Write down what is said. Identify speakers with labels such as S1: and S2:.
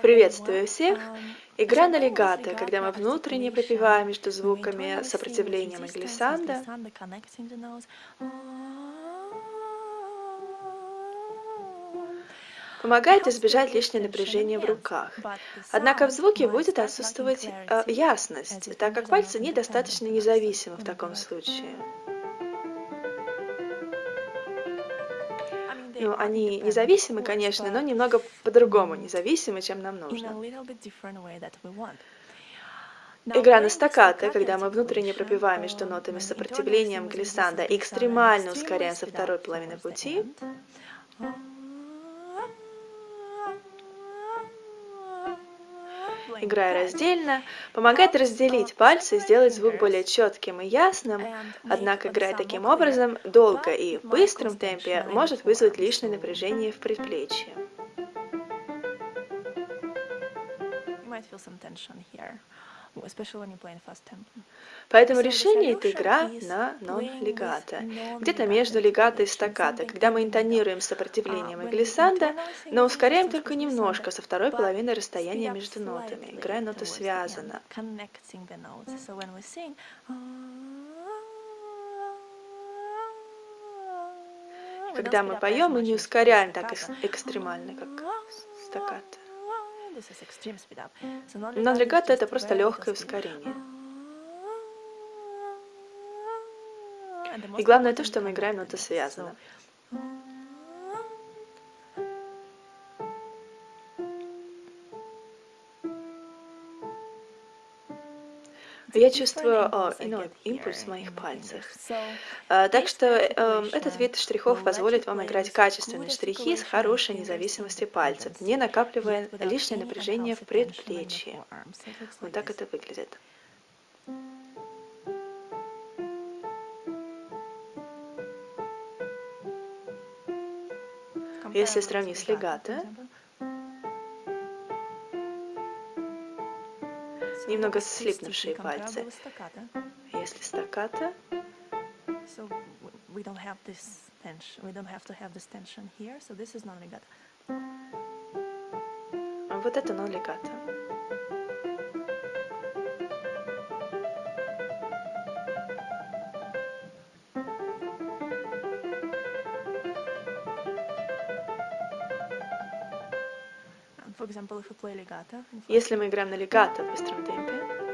S1: Приветствую всех! Игра на легато, когда мы внутренне пропеваем между звуками сопротивлением и глиссандо. Помогает избежать лишнего напряжения в руках. Однако в звуке будет отсутствовать э, ясность, так как пальцы недостаточно независимы в таком случае. Ну, они независимы, конечно, но немного по-другому независимы, чем нам нужно. Игра на стаккато, когда мы внутренне пропиваем между нотами с сопротивлением глиссанда и экстремально ускоряем со второй половины пути. Играя раздельно, помогает разделить пальцы сделать звук более четким и ясным, однако играя таким образом долго и в быстром темпе может вызвать лишнее напряжение в предплечье. Поэтому решение – это игра на нон-легато, где-то между легато и стаккато, когда мы интонируем с сопротивлением и глиссандо, но ускоряем только немножко со второй половины расстояния между нотами, играя ноты связано. Когда мы поем, мы не ускоряем так экстремально, как стаккато. Но легато это просто легкое ускорение. И главное то, что мы играем ноты связано. Я чувствую о, ну, импульс в моих пальцах. А, так что э, этот вид штрихов позволит вам играть качественные штрихи с хорошей независимостью пальцев, не накапливая лишнее напряжение в предплечье. Вот так это выглядит. Если сравнить с легато, немного слипнувшие пальцы. Если стаккато, we don't have this tension. We don't have to have this tension here, so this is non-legato. Вот это non-legato. Если мы играем на легато в быстром темпе,